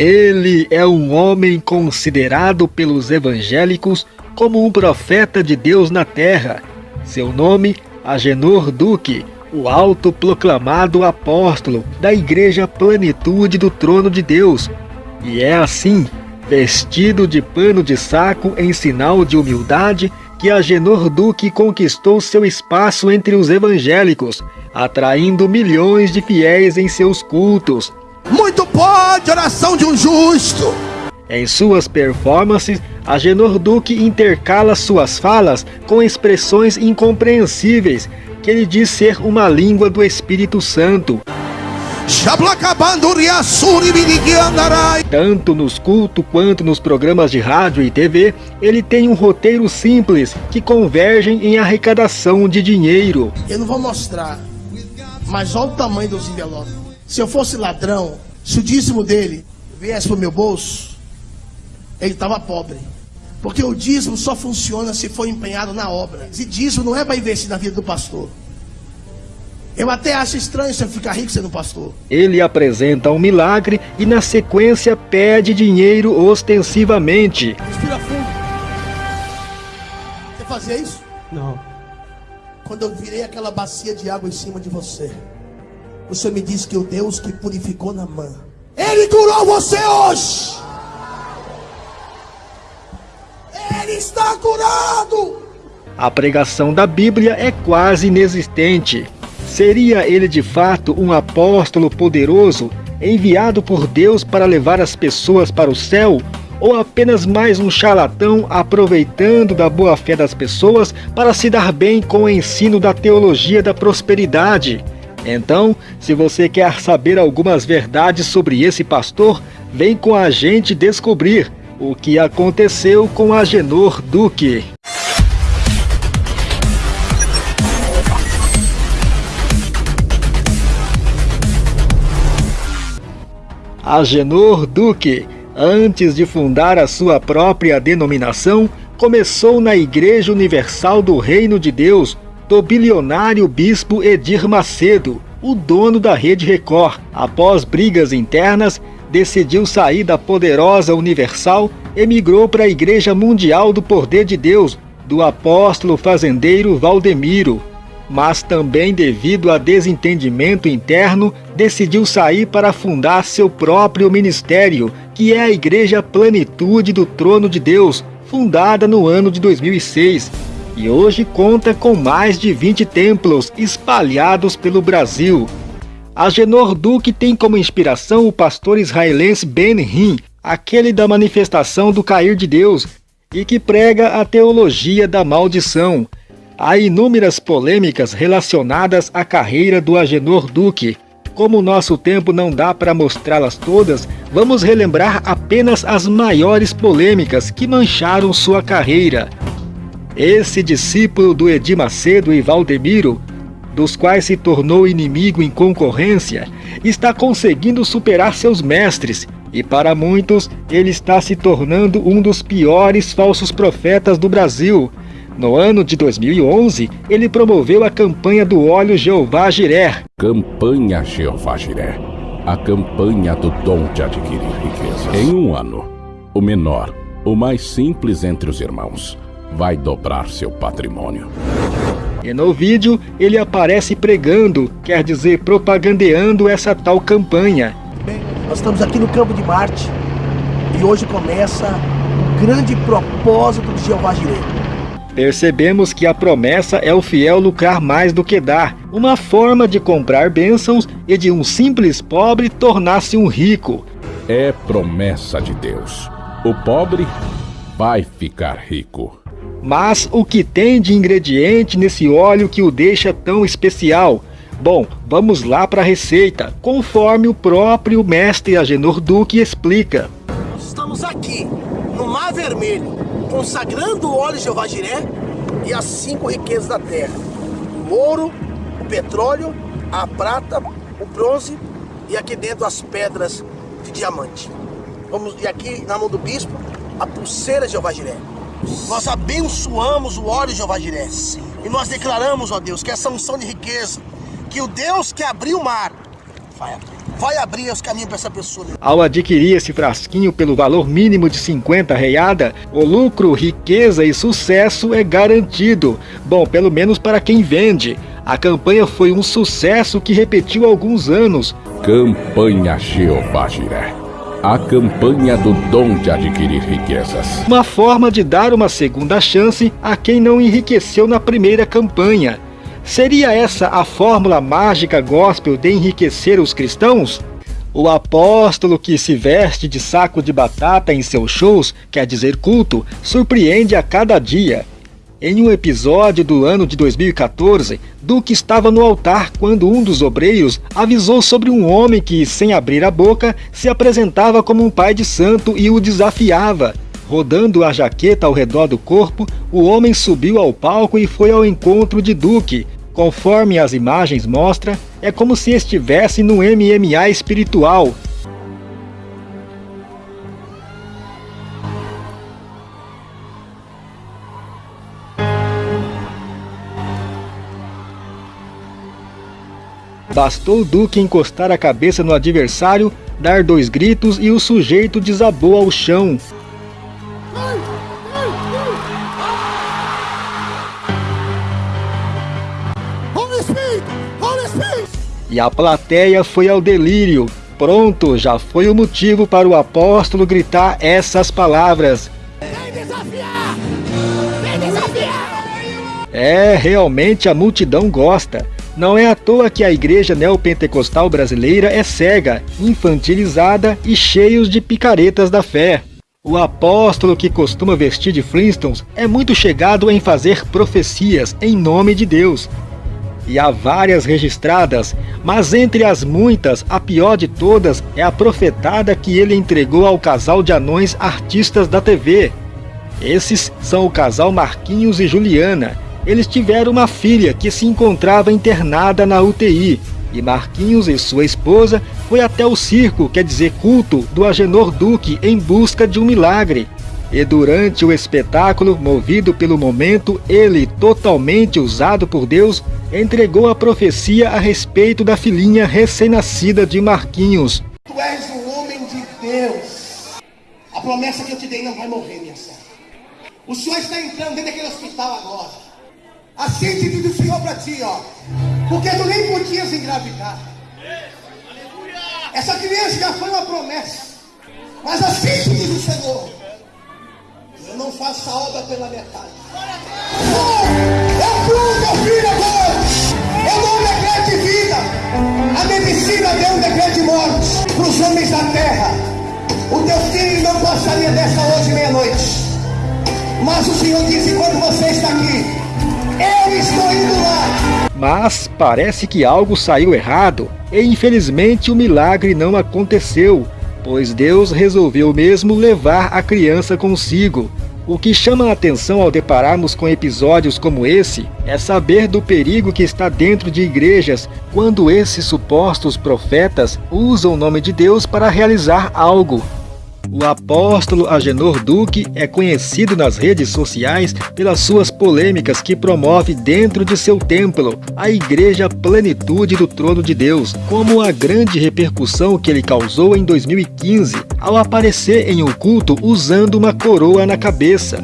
Ele é um homem considerado pelos evangélicos como um profeta de Deus na terra. Seu nome, Agenor Duque, o autoproclamado apóstolo da Igreja Plenitude do Trono de Deus. E é assim, vestido de pano de saco em sinal de humildade, que Agenor Duque conquistou seu espaço entre os evangélicos, atraindo milhões de fiéis em seus cultos. Muito pode oração de um justo. Em suas performances, Agenor Duque intercala suas falas com expressões incompreensíveis que ele diz ser uma língua do Espírito Santo. Tanto nos cultos quanto nos programas de rádio e TV, ele tem um roteiro simples que convergem em arrecadação de dinheiro. Eu não vou mostrar, mas olha o tamanho dos envelopes. Se eu fosse ladrão, se o dízimo dele viesse para o meu bolso, ele estava pobre. Porque o dízimo só funciona se for empenhado na obra. E dízimo não é para investir na vida do pastor. Eu até acho estranho você ficar rico sendo pastor. Ele apresenta um milagre e na sequência pede dinheiro ostensivamente. Respira fundo. Você fazia isso? Não. Quando eu virei aquela bacia de água em cima de você, o Senhor me disse que o Deus que purificou na mão, Ele curou você hoje. Ele está curado. A pregação da Bíblia é quase inexistente. Seria ele de fato um apóstolo poderoso, enviado por Deus para levar as pessoas para o céu? Ou apenas mais um charlatão aproveitando da boa fé das pessoas para se dar bem com o ensino da teologia da prosperidade? Então, se você quer saber algumas verdades sobre esse pastor, vem com a gente descobrir o que aconteceu com Agenor Duque. Agenor Duque, antes de fundar a sua própria denominação, começou na Igreja Universal do Reino de Deus, do bilionário bispo Edir Macedo, o dono da Rede Record. Após brigas internas, decidiu sair da poderosa Universal e migrou para a Igreja Mundial do Poder de Deus, do apóstolo fazendeiro Valdemiro. Mas também devido a desentendimento interno, decidiu sair para fundar seu próprio ministério, que é a Igreja Plenitude do Trono de Deus, fundada no ano de 2006 e hoje conta com mais de 20 templos espalhados pelo Brasil. Agenor Duque tem como inspiração o pastor israelense Ben Hinn, aquele da manifestação do cair de Deus, e que prega a teologia da maldição. Há inúmeras polêmicas relacionadas à carreira do Agenor Duque. Como o nosso tempo não dá para mostrá-las todas, vamos relembrar apenas as maiores polêmicas que mancharam sua carreira. Esse discípulo do Edir Macedo e Valdemiro, dos quais se tornou inimigo em concorrência, está conseguindo superar seus mestres e para muitos ele está se tornando um dos piores falsos profetas do Brasil. No ano de 2011, ele promoveu a campanha do óleo Jeová Jiré. Campanha Jeová Jiré. A campanha do dom de adquirir riquezas. Em um ano, o menor, o mais simples entre os irmãos, vai dobrar seu patrimônio. E no vídeo ele aparece pregando, quer dizer, propagandeando essa tal campanha. Bem, nós estamos aqui no campo de Marte e hoje começa o grande propósito de Jeová Jireh. Percebemos que a promessa é o fiel lucrar mais do que dar, uma forma de comprar bênçãos e de um simples pobre tornar-se um rico. É promessa de Deus. O pobre vai ficar rico. Mas o que tem de ingrediente nesse óleo que o deixa tão especial? Bom, vamos lá para a receita, conforme o próprio mestre Agenor Duque explica. Estamos aqui, no Mar Vermelho, consagrando o óleo Jeová Jiré e as cinco riquezas da terra. O ouro, o petróleo, a prata, o bronze e aqui dentro as pedras de diamante. Vamos, e aqui na mão do bispo, a pulseira Jeová Jiré. Nós abençoamos o óleo Jeová Jiré. E nós declaramos, ó Deus, que essa unção de riqueza, que o Deus que abriu o mar vai abrir. vai abrir os caminhos para essa pessoa. Ao adquirir esse frasquinho pelo valor mínimo de 50 reada, o lucro, riqueza e sucesso é garantido. Bom, pelo menos para quem vende. A campanha foi um sucesso que repetiu alguns anos. Campanha Jeová Jiré. A campanha do dom de adquirir riquezas. Uma forma de dar uma segunda chance a quem não enriqueceu na primeira campanha. Seria essa a fórmula mágica gospel de enriquecer os cristãos? O apóstolo que se veste de saco de batata em seus shows, quer dizer culto, surpreende a cada dia. Em um episódio do ano de 2014, Duque estava no altar quando um dos obreiros avisou sobre um homem que, sem abrir a boca, se apresentava como um pai de santo e o desafiava. Rodando a jaqueta ao redor do corpo, o homem subiu ao palco e foi ao encontro de Duque. Conforme as imagens mostram, é como se estivesse no MMA espiritual, Bastou Duque encostar a cabeça no adversário, dar dois gritos e o sujeito desabou ao chão. E a plateia foi ao delírio. Pronto, já foi o motivo para o apóstolo gritar essas palavras. Vem desafiar! Vem desafiar! É, realmente a multidão gosta. Não é à toa que a igreja neopentecostal brasileira é cega, infantilizada e cheios de picaretas da fé. O apóstolo que costuma vestir de Flintstones é muito chegado em fazer profecias em nome de Deus. E há várias registradas, mas entre as muitas, a pior de todas é a profetada que ele entregou ao casal de anões artistas da TV. Esses são o casal Marquinhos e Juliana, eles tiveram uma filha que se encontrava internada na UTI, e Marquinhos e sua esposa foi até o circo, quer dizer culto, do Agenor Duque em busca de um milagre. E durante o espetáculo, movido pelo momento, ele, totalmente usado por Deus, entregou a profecia a respeito da filhinha recém-nascida de Marquinhos. Tu és um homem de Deus. A promessa que eu te dei não vai morrer, minha senhora. O senhor está entrando dentro daquele hospital agora. Assim te diz o Senhor para ti, ó. Porque tu nem podias engravidar. Essa criança já foi uma promessa. Mas assim te diz o Senhor. Eu não faço a obra pela metade. Oh, eu fui meu filho agora. Eu dou um decreto de vida. A medicina deu um decreto de morte para os homens da terra. O teu filho não passaria dessa hoje meia-noite. Mas o Senhor disse: quando você está aqui, eu estou indo lá! Mas parece que algo saiu errado e infelizmente o milagre não aconteceu, pois Deus resolveu mesmo levar a criança consigo. O que chama a atenção ao depararmos com episódios como esse é saber do perigo que está dentro de igrejas quando esses supostos profetas usam o nome de Deus para realizar algo. O apóstolo Agenor Duque é conhecido nas redes sociais pelas suas polêmicas que promove dentro de seu templo, a Igreja Plenitude do Trono de Deus, como a grande repercussão que ele causou em 2015 ao aparecer em um culto usando uma coroa na cabeça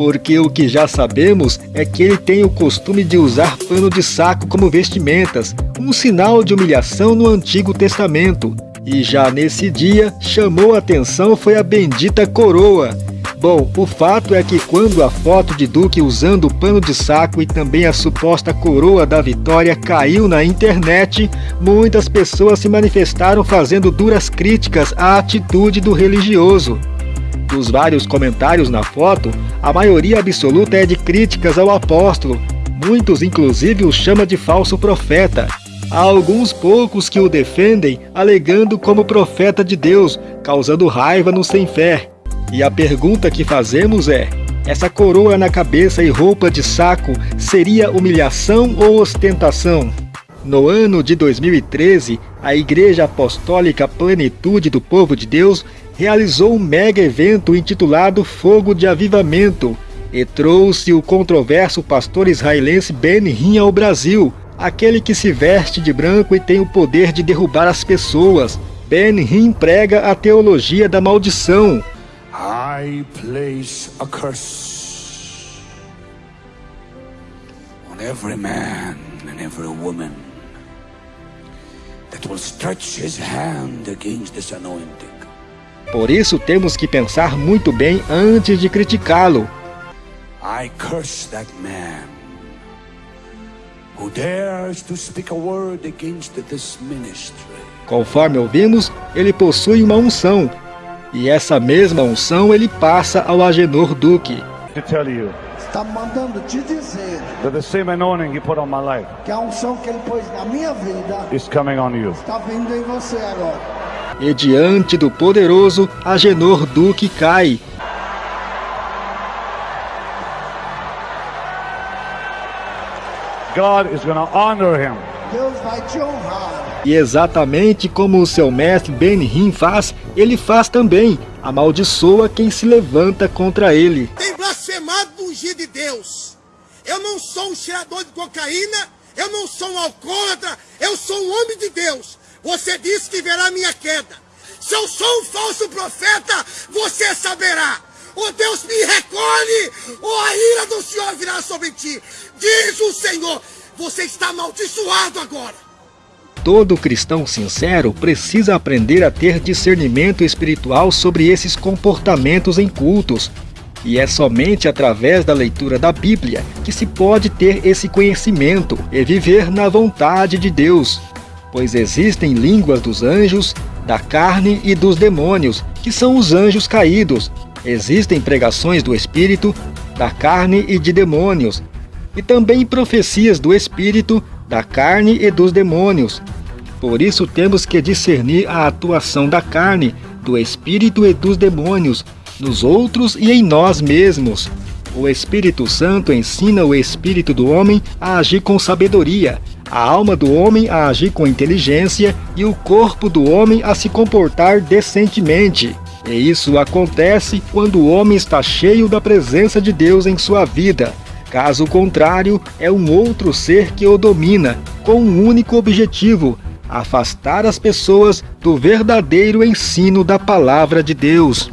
porque o que já sabemos é que ele tem o costume de usar pano de saco como vestimentas, um sinal de humilhação no Antigo Testamento. E já nesse dia, chamou a atenção foi a bendita coroa. Bom, o fato é que quando a foto de Duque usando o pano de saco e também a suposta coroa da vitória caiu na internet, muitas pessoas se manifestaram fazendo duras críticas à atitude do religioso. Dos vários comentários na foto, a maioria absoluta é de críticas ao apóstolo, muitos inclusive o chama de falso profeta, Há alguns poucos que o defendem, alegando como profeta de Deus, causando raiva no sem fé. E a pergunta que fazemos é: essa coroa na cabeça e roupa de saco seria humilhação ou ostentação? No ano de 2013, a Igreja Apostólica Plenitude do Povo de Deus realizou um mega evento intitulado Fogo de Avivamento e trouxe o controverso pastor israelense Ben Hinn ao Brasil, aquele que se veste de branco e tem o poder de derrubar as pessoas. Ben-Hinn prega a teologia da maldição. I place a curse on every man and every woman that will stretch his hand against this anointing. Por isso temos que pensar muito bem antes de criticá-lo. I curse that man Conforme ouvimos, ele possui uma unção, e essa mesma unção ele passa ao Agenor Duque. to tell you Está mandando te dizer that the same anointing he put on my life que a unção que ele pôs na minha vida is coming on you. está vindo em você agora. E diante do poderoso, Agenor Duque cai. God is going to honor him. Deus vai te honrar. E exatamente como o seu mestre Ben-Hinn faz, ele faz também. Amaldiçoa quem se levanta contra ele. tem blasfemado do ungido de Deus. Eu não sou um cheirador de cocaína, eu não sou um alcoólatra, eu sou um homem de Deus. Você disse que verá minha queda. Se eu sou um falso profeta, você saberá. O Deus me recolhe, ou a ira do Senhor virá sobre ti. Diz o Senhor, você está amaldiçoado agora. Todo cristão sincero precisa aprender a ter discernimento espiritual sobre esses comportamentos em cultos. E é somente através da leitura da Bíblia que se pode ter esse conhecimento e viver na vontade de Deus. Pois existem línguas dos anjos, da carne e dos demônios, que são os anjos caídos. Existem pregações do Espírito, da carne e de demônios, e também profecias do Espírito, da carne e dos demônios. Por isso temos que discernir a atuação da carne, do Espírito e dos demônios, nos outros e em nós mesmos. O Espírito Santo ensina o espírito do homem a agir com sabedoria, a alma do homem a agir com inteligência e o corpo do homem a se comportar decentemente. E isso acontece quando o homem está cheio da presença de Deus em sua vida. Caso contrário, é um outro ser que o domina, com um único objetivo: afastar as pessoas do verdadeiro ensino da palavra de Deus.